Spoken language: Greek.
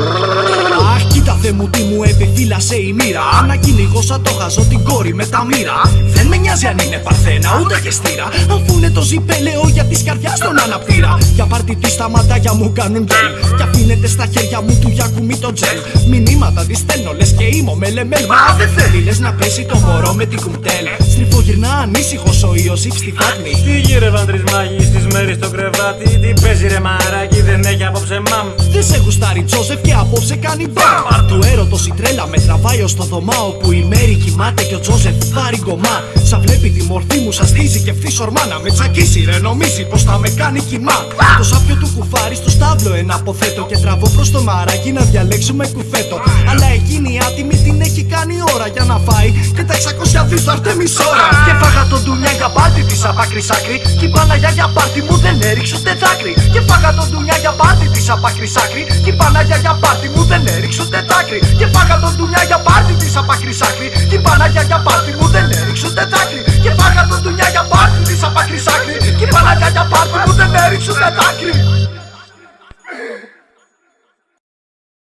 Brrr. Αχ, κοίτα θε μου τι μου επιφύλασε η μοίρα. Ανακυνηγώσα το χαζό την κόρη με τα μοίρα. Δεν με νοιάζει αν είναι παρθένα ούτε και στήρα. Αφού είναι το ζυπέλεο για τη καρδιάς στον αναπτήρα. Για πάρτι τη τα ματάκια μου κάνουν γκέλ. Και αφήνεται στα χέρια μου του Γιακουμί το τζελ. Μηνύματα τη στέλνω λες και είμαι ο μελεμέλ. Μα δεν θέλει λες να πέσει το μωρό με την κουμπτέλ. Στριφογυρνά ανήσυχος ο Ιωσήφ στη φάτνη. Τι γύρευαν τρεις μάγοι στις μέρες στο κρεβάτι Τι παίζει ρε μαράκι δεν έχει απόψε μαμ Δεν σε γουστάρει Τζόζεφ και απόψε κάνει μπαμ Του έρωτος η τρέλα με τραβάει ως το δωμά Όπου η Μέρη κοιμάται και ο Τζόζεφ πάρει γκομά. Σα βλέπει τη μορφή μου σας στίζει και ευθύς ορμά Να με τσακίσει ρε νομίζει πως θα με κάνει κοιμά. Το σάπιο του κουφάρι στο στάβλο ένα αποθέτω Και τραβώ προς το μαράκι να διαλέξουμε κουφέτο. Αλλά εκείνη η άτιμη την έχει κάνει ώρα για να φάει Και τα 600 δις θα έρθει μισόρα Και φάγα τον ντουνιά για πάρτι της απ' άκρη σ' άκρη. Κι η Παναγιά για πάρτι μου δεν έριξε ούτε δάκρυ Και φάγα τον ντουνιά για πάρτι της απ' άκρη σ' άκρη. Κι η Παναγιά για πάρτι μου δεν έριξε φάγα τον ντουνιά για